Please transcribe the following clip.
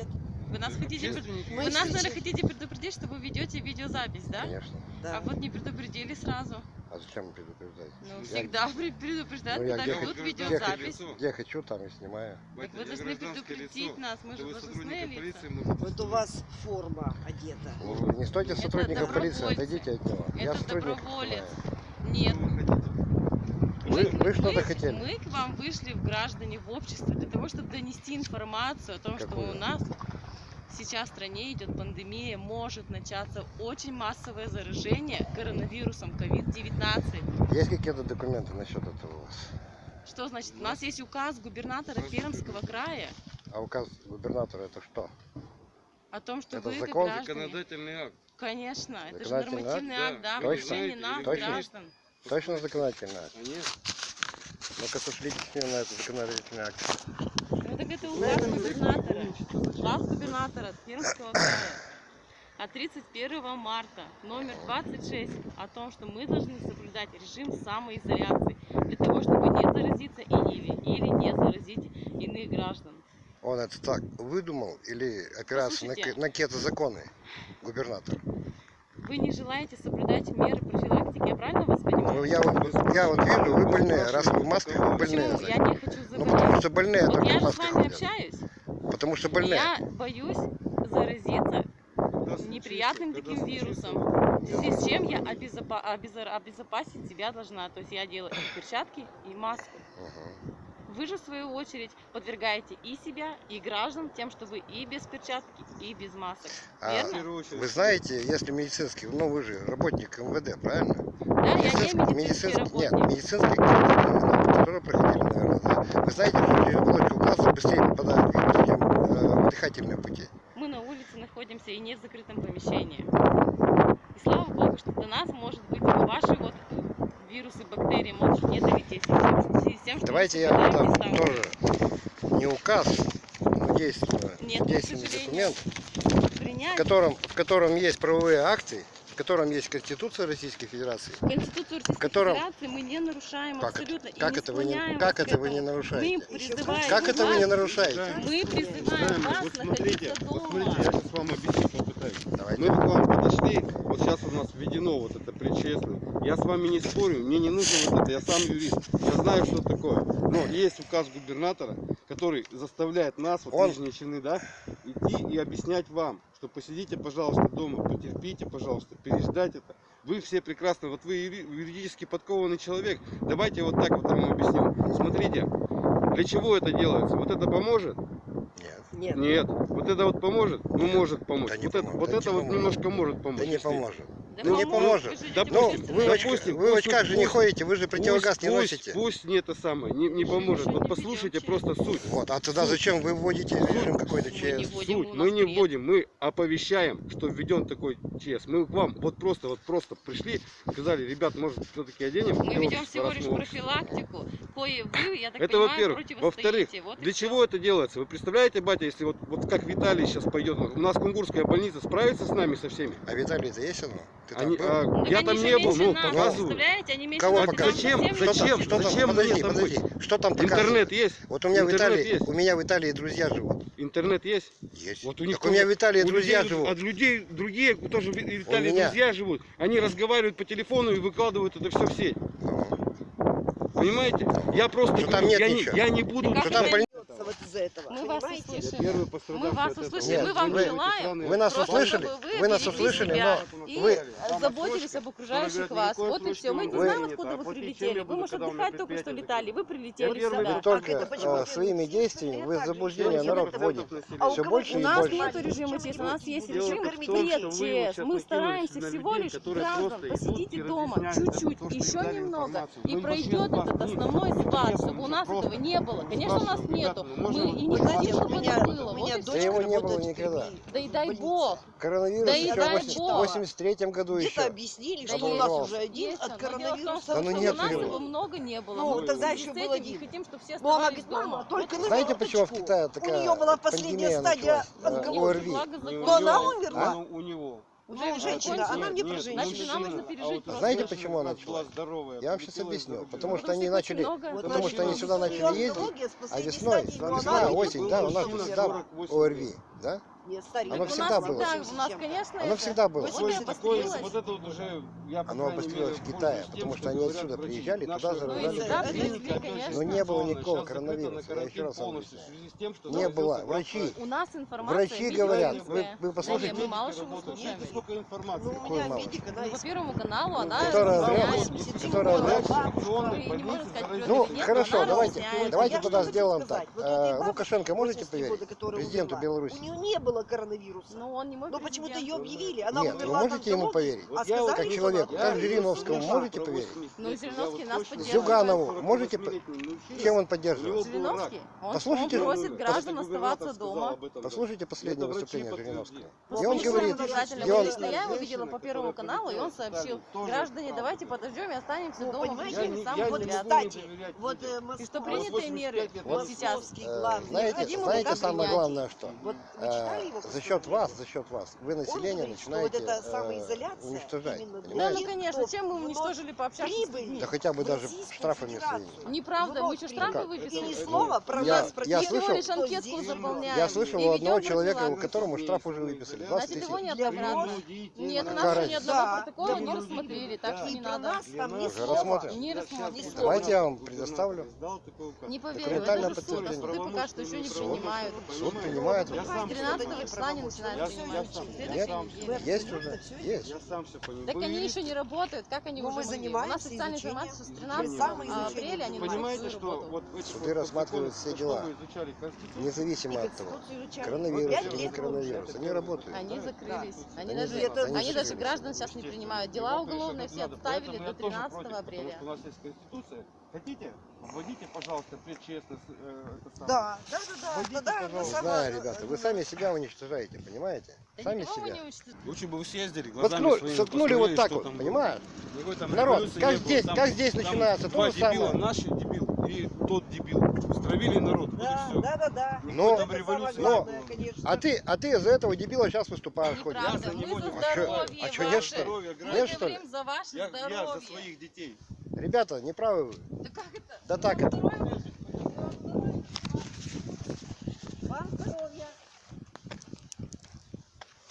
Нет. Вы нас хотите, пред- вы нас, наверное, хотите предупредить, что вы ведете видеозапись, да? Конечно. Да. А вот не предупредили сразу. А зачем предупреждать? Ну, Я- всегда пре- предупреждают, Ну, я когда где ведут хочу- видеозапись. лицо. Где хочу, там и снимаю. Так Батя, вы я должны предупредить лицо. нас, мы же должностные лица. Вот у вас форма одета. Ну, не стойте сотрудника полиции, отойдите от него. Я Это сотрудник. доброволец. Нет. Что вы хотите? Вы, что-то хотели? Мы к вам вышли в граждане, в общество, для того, чтобы донести информацию о том, что Какую? у нас сейчас в стране идет пандемия, может начаться очень массовое заражение коронавирусом COVID-19. Есть какие-то документы насчет этого у вас? Что значит? У нас есть указ губернатора Пермского края А указ губернатора это что? о том, что Это вы закон? граждане... Законодательный акт. Конечно, это же нормативный акт? акт, да, Да. Точно? Точно? граждан. Точно? А нет? Ну-ка сошлите с ним на этот законодательный акт. Ну так это указ губернатора. Указ губернатора Пермского края от 31 марта, номер 26, о том, что мы должны соблюдать режим самоизоляции для того, чтобы не заразиться и или, или не заразить иных граждан. Он это так выдумал или опирается на, Послушайте. ка- на какие-то законы губернатор? Вы не желаете соблюдать меры профилактики, я правильно вас Ну, понимаю? я вот, я вот вижу, вы больные, раз вы в масках, вы больные. Почему? Я не хочу Ну, потому заболеть. что больные Вот только я в же с масках вами ходят. общаюсь. Потому что больные. Я боюсь заразиться неприятным таким вирусом. В связи с чем я обезопа- обезо- обезопасить себя должна. То есть я делаю перчатки, и маску. Мгм. Вы же, в свою очередь, подвергаете и себя, и граждан тем, что вы и без перчатки, и без масок. А В Верно? очередь. Вы знаете, если медицинский, ну вы же работник МВД, правильно? Да, я не Медицинский- медицинский Нет, работник. медицинский которые проходили, наверное, да. Вы знаете, что оболочку глаза быстрее попадает вирус, чем э, в дыхательные пути. Мы на улице находимся и не в закрытом помещении. И слава богу, что до нас, может быть, ваши вот вирусы, бактерии могут не. В с тем, что Давайте я дистанцию. тоже не указ, но действенный, Нет, действенный документ, в котором, в котором есть правовые акты, в котором есть Конституция Российской Федерации. Конституцию Российской котором- Федерации мы не нарушаем Как это? абсолютно. и Как это вы не, как вас это вы не этому. Мы нарушаете? призываем Как это вы не вас- нарушаете? Мы призываем вас вот смотрите, находиться вот дома. смотрите, я сейчас вам объясню, попытаюсь. Давайте. Мы к вам подошли, нас введено вот это предчестно. Я с вами не спорю, мне не нужно вот это, я сам юрист, я знаю, что такое. Но есть указ губернатора, который заставляет нас, вот Он- нижние чины, да, идти и объяснять вам, что посидите, пожалуйста, дома, потерпите, пожалуйста, переждать это. Вы все прекрасно, вот вы юри- юридически подкованный человек. Давайте вот так вот вам объясню. Смотрите, для чего это делается? Вот это поможет? Нет. Нет. Нет. Вот это вот поможет? Ну, может помочь. Да вот это, вот это вот немножко может помочь. Да не поможет. Да Ну, не поможет, Допустим, Ну, вы допустим, вы в пусть- очках же не пусть- ходите, вы же противогаз Пусть- не пусть- носите. Пусть не это самое, не, не Мы же поможет. Вот не послушайте просто суть. Вот, а тогда зачем вы вводите режим какой-то Мы ЧС? Суть. Мы не вводим, мы оповещаем, что введен такой ЧС. Мы к вам вот просто, вот просто пришли, сказали, ребят, может все-таки оденем Мы для ведем всего лишь мы общество». профилактику, кое вы, я так Это во-первых. Во-вторых. Вот Для чего это делается? Вы представляете, батя, если вот, вот как Виталий сейчас пойдет, у нас Кунгурская больница справится с нами со всеми? А Виталий-то есть оно? Ты там Они, был? а, я там не был, ну, показываю. Они Кого показывают? Зачем? совсем Зачем? не Что там? Зачем подожди, мне там подожди. быть? Что там показывают? Интернет есть? Вот у меня в Интернет Италии, есть? у меня в Италии друзья живут. Интернет есть? Есть. Вот у них так у меня в Италии друзья людей- живут. От людей, другие тоже в Италии друзья живут. Они разговаривают по телефону и выкладывают это все в сеть. Ну, Понимаете? Я просто Что там нет я, не, ничего. я не буду... Что там больница? Вот из-за этого. Мы вас понимаете? услышали. Первый Мы вас услышали, Нет, мы вам вы- желаем, Вы нас услышали? Вы нас услышали, но и вы- заботились об окружающих вас. Вот и все. Мы не знаем, откуда вы прилетели. Вы, может, отдыхать только что летали. Вы прилетели сюда. Вы только э, своими действиями вы заблуждение народ в том, вводите. А у Все кого- больше У и нас больше. нет режима ЧС, у нас есть режим вот ЧС. Мы стараемся всего лишь граждан идут посидите и дома чуть-чуть, еще немного, и пройдет этот вас основной спад, чтобы у нас этого не было. Конечно, у нас нету. Ну, Мы можно и не хотим, у чтобы меня, это было. у Вот меня Да дочка его не было никогда. Да и дай бог. Коронавирус Да еще в бог. 83 году Где-то еще. объяснили, Да что у есть, нас уже один есть от коронавируса. Да ну у нет нас его. много не было. Ну, тогда еще связи был с этим один. хотим, чтобы все Ну, она оставались дома. только Вот на Знаете, почему в. Китае У такая нее была последняя стадия? Э. ОРВИ. У закончилось. Но она него- умерла. у- У него. Уже Ну, женщина, она мне про женщину. Значит, нам нужно пережить а вот просто. Знаете, почему она началась? здоровая, Я вам сейчас объясню. Потому что они начали, много- Вот потому что они сюда начали ездить, а весной, весна, осень, да, у нас 48 ОРВИ, да? Нет, старик. Оно У всегда нас было. всегда, у нас, конечно, Оно это- всегда было. Вот Такое- такое- вот это вот уже, я, Оно обострилось в Китае, потому что они отсюда приезжали, туда же Ну. Но не было никакого коронавируса, на я еще раз объясняю. Не было. Врачи, У нас информация врачи говорят, вы, вы послушайте, мы мало что слушаем. Сколько информации. Ну, у Какой меня мало? медик, она Ну, по Первому каналу она Которая врет, которая сказать, Ну, хорошо, давайте, давайте тогда сделаем так. Э, Лукашенко можете 80 года, поверить? Президенту Беларуси. У нее не было коронавируса. Ну, он не мой Но почему-то ее объявили. Она Нет, вы можете ему поверить? а Вот я вот сказали, как как. Жириновскому можете поверить? Ну, Жириновский нас поддерживает. Зюганову можете Чем он поддерживает? Жириновский? Он, Послушайте, он просит ну, граждан оставаться дома. Послушайте последнее выступление. Жириновского. И он говорит, он- Лично я его видела по Первому каналу, и он сообщил, граждане, давайте подождем и останемся Ну, дома понимаете, Вот, самоизоляции. кстати, вот э, И что принятые 85 меры вот сейчас Э, Знаете, знаете самое главное, что Его за счет вас, за счет вас, вы население говорит, начинаете вот эта э, уничтожать, именно Да, ну конечно, чем мы уничтожили пообщаться с прибыль. Да хотя бы даже штрафами своими. Неправда, мы что, штрафы И выписали? ни слова про Я- нас, про я слышал- лишь анкетку заполняем. Я слышал и у одного человека, которому штраф уже выписали, 20 Значит, тысяч. его не. Люди, Нет, у нас ни одного протокола не рассмотрели, так что И не про надо. нас там ни Уже слова. рассмотрим. Не слова. Давайте я вам предоставлю. Не поверю, это же суд, суды пока что еще не принимают. Суд принимает. Я сам 13 числа не Я- начинают я принимать. сам- В я следующей сам- неделе. Есть уже? Есть. Я сам все понимаю. Так они еще не работают, как они Ну, уже мы могли? У нас официальная информация, с Изучением. 13 Самоизучением апреля они Понимаете, что вот Суды рассматривают все дела. Независимо от того, коронавирус или не коронавирус, они работают. Они Да. закрылись. Они даже, они граждан сейчас не принимают. Дела уголовные все отставили до я тоже 13 против, апреля. У нас есть Конституция. Хотите? Вводите, пожалуйста, предчестность. э. Да, да, да, да. Вводите, пожалуйста. сама- Знаю, ребята, вы сами себя уничтожаете, понимаете? Да Сами себя. Лучше бы вы съездили, глазами Воткнули, своими соткнули вот так что вот, там понимаешь? Там Народ, как было. здесь- Там- как здесь там начинается? То Два же самое. дебила, наш дебил и тот дебил. Стравили народ, вот и Да, все. да, да, да. Но- революция главное, но- конечно. А ты, а ты из-за этого дебила сейчас выступаешь. Неправда, Я за мы него за не выступаю. здоровье А чё, нет, что ли? Здоровье. Нет, что ли? говорим за ваше Я, я за здоровье. своих детей. Ребята, неправы вы. Да как это? Да так это. Здоровье